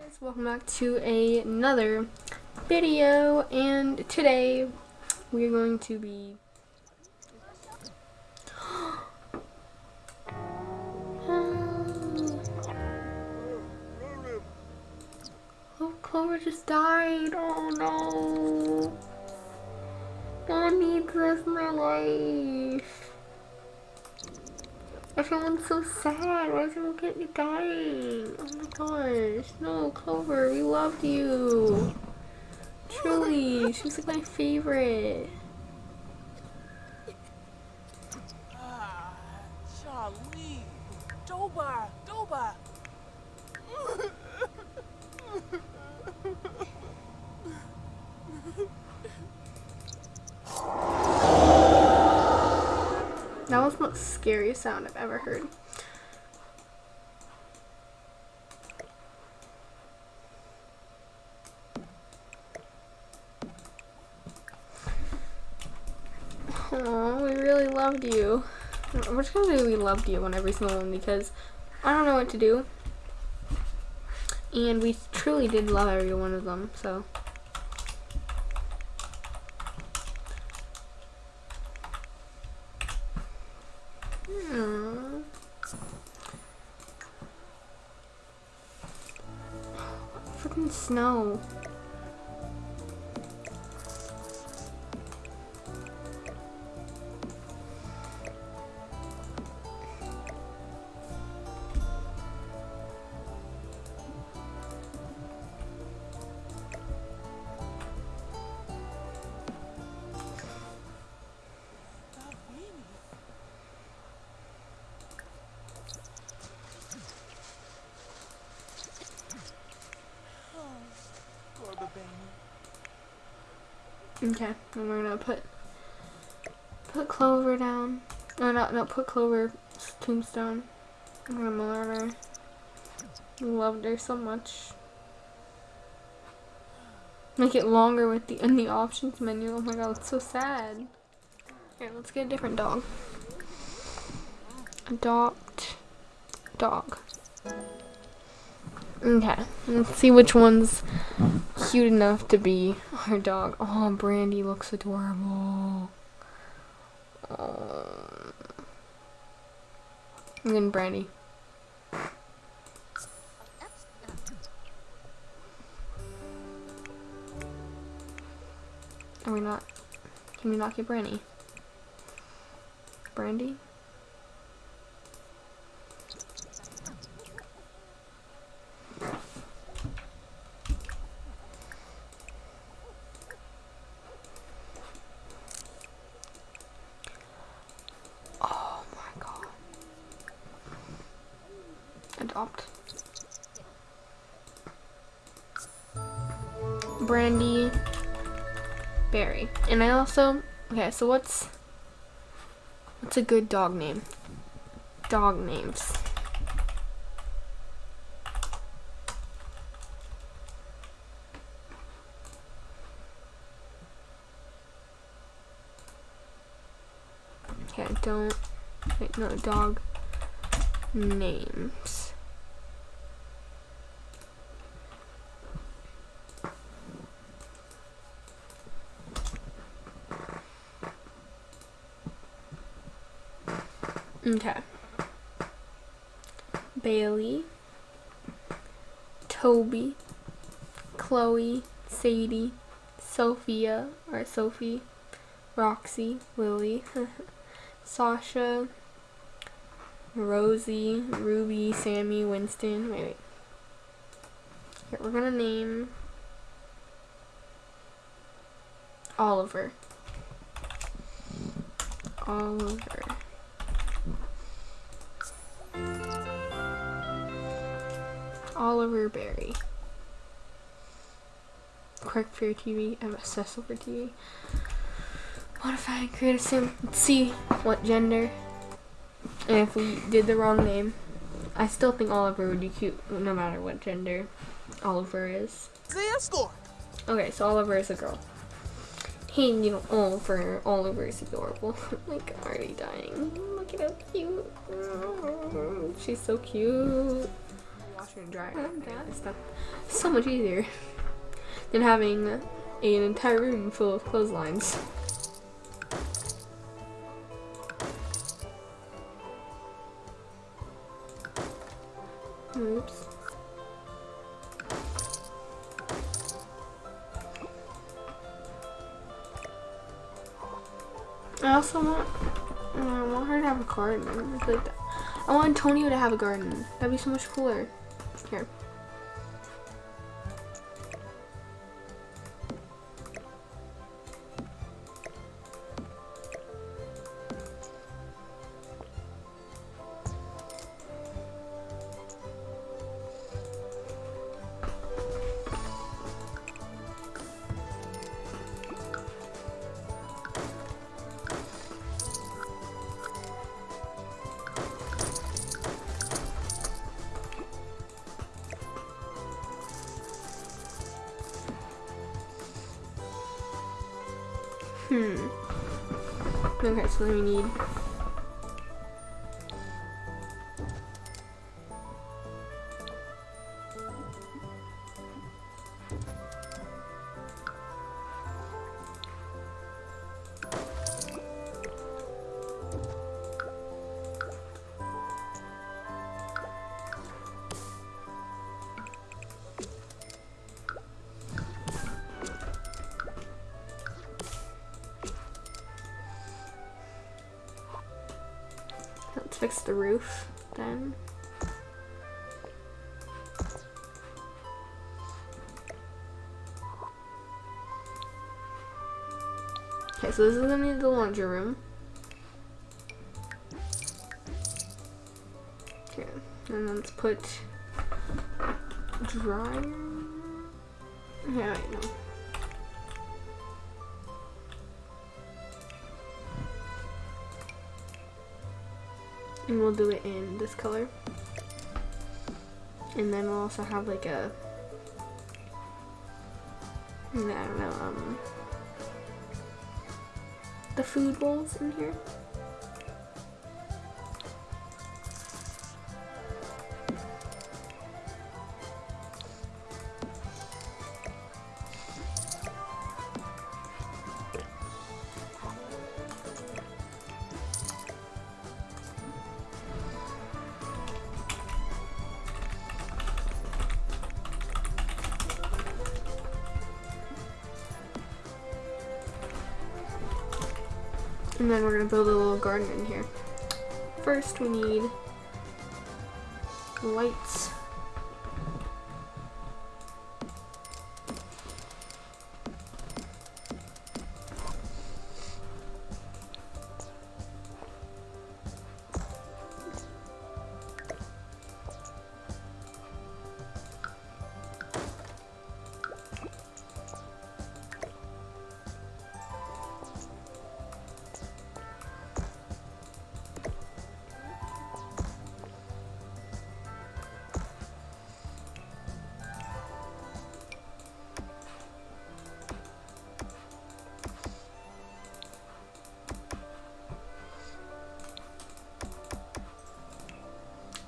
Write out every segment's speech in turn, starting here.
guys, welcome back to another video and today we're going to be Oh, Clover just died. Oh no. One needs this in their life. Everyone's so sad. Why is everyone getting dying? Oh my gosh. No, Clover, we loved you. Truly, she was like my favorite. Ah, Charlie, Doba, Doba. That was the most scariest sound I've ever heard. Oh, we really loved you. We're just gonna do we loved you on every single one because I don't know what to do. And we truly did love every one of them, so. Snow. Okay, and we're gonna put put Clover down. No, no, no, put Clover tombstone. I'm gonna her. Loved her so much. Make it longer with the in the options menu. Oh my god, it's so sad. Here, let's get a different dog. Adopt dog. Okay, let's see which one's cute enough to be our dog. Oh, Brandy looks adorable. Oh. I'm getting Brandy. Are we not? Can we not get Brandy? Brandy? Adopt. Brandy Berry. And I also okay, so what's what's a good dog name? Dog names. Okay, don't wait, no dog names. Okay. Bailey, Toby, Chloe, Sadie, Sophia, or Sophie, Roxy, Lily, Sasha, Rosie, Ruby, Sammy, Winston. Wait, wait. Here, we're gonna name Oliver. Oliver. Oliver Berry. Quirk for TV. I'm obsessed over TV. Modify and create a sim. Let's see what gender. And if we did the wrong name, I still think Oliver would be cute no matter what gender Oliver is. Score. Okay, so Oliver is a girl. Hey, you know, Oliver, Oliver is adorable. like, already dying. Look at how cute. She's so cute. Washer and dryer. It's not so much easier than having an entire room full of clotheslines. Oops. I also want, um, I want her to have a garden. It's like that. I want Antonio to have a garden. That'd be so much cooler. Here. Hmm. Okay, so we need fix the roof then. Okay, so this is gonna be the laundry room. Okay, and let's put dryer. Yeah, wait, no. And we'll do it in this color. And then we'll also have like a, I don't know, um, the food bowls in here. And then we're gonna build a little garden in here. First we need lights.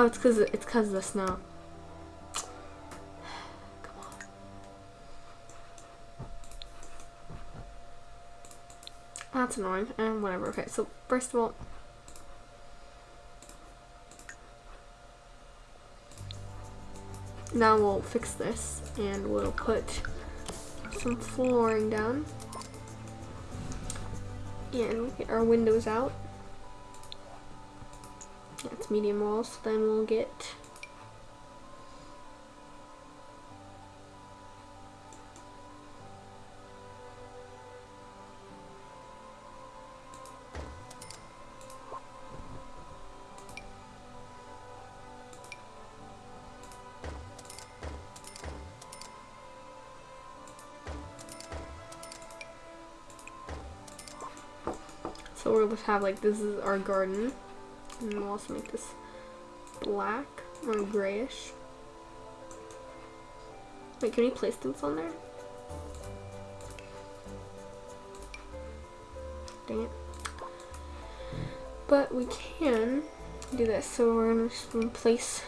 Oh, it's cause it's cause of the snow. Come on. That's annoying. And whatever. Okay, so first of all, now we'll fix this and we'll put some flooring down and we'll get our windows out. Medium walls. Then we'll get So we'll just have like this is our garden and we'll also make this black or grayish. Wait, can we place this on there? Dang it. But we can do this, so we're gonna just replace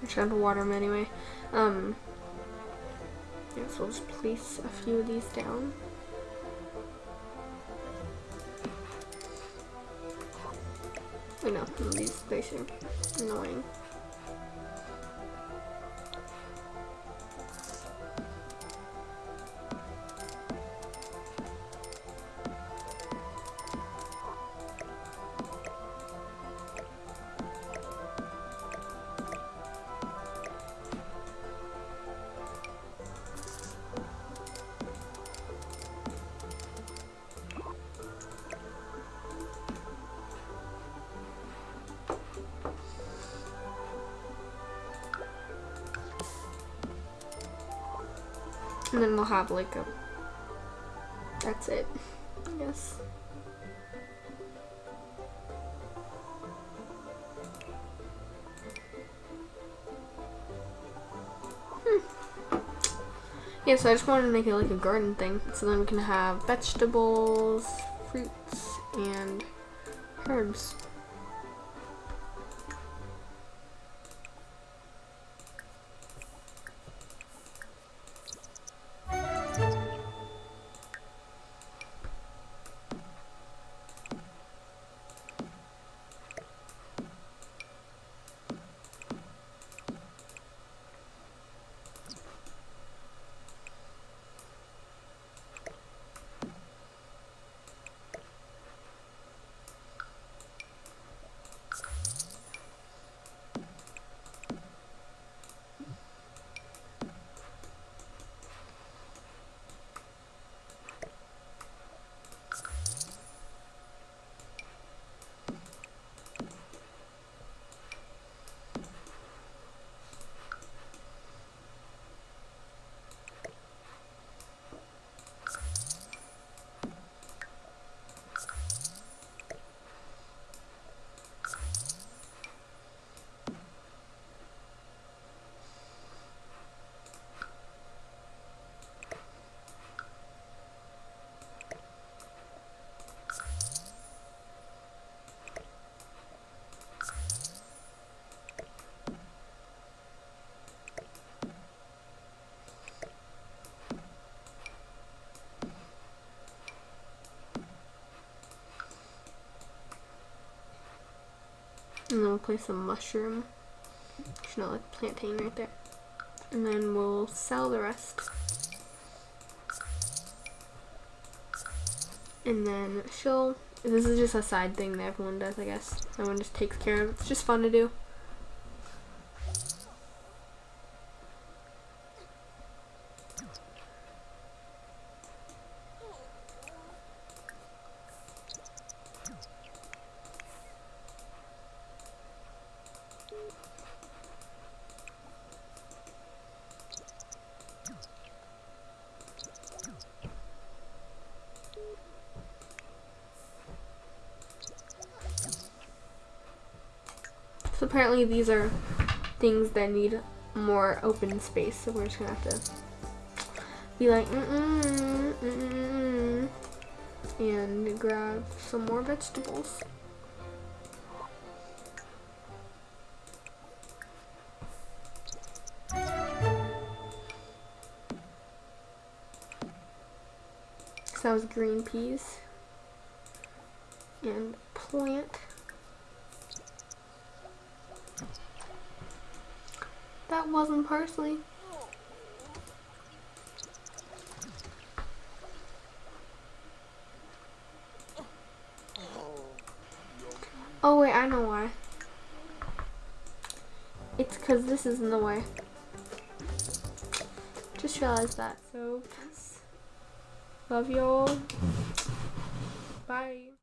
I'm trying to water them anyway. Um, so we'll just place a few of these down. I know, these are annoying. And then we'll have like a, that's it, I guess. Hmm. Yeah, so I just wanted to make it like a garden thing. So then we can have vegetables, fruits, and herbs. We'll place some mushroom. It's not like plantain right there. And then we'll sell the rest. And then she'll, this is just a side thing that everyone does, I guess. Everyone just takes care of. It's just fun to do. Apparently these are things that need more open space, so we're just gonna have to be like, mm -mm, mm and grab some more vegetables. So that was green peas and plant. Wasn't parsley. Oh wait, I know why. It's because this is in the way. Just realized that. So, love y'all. Bye.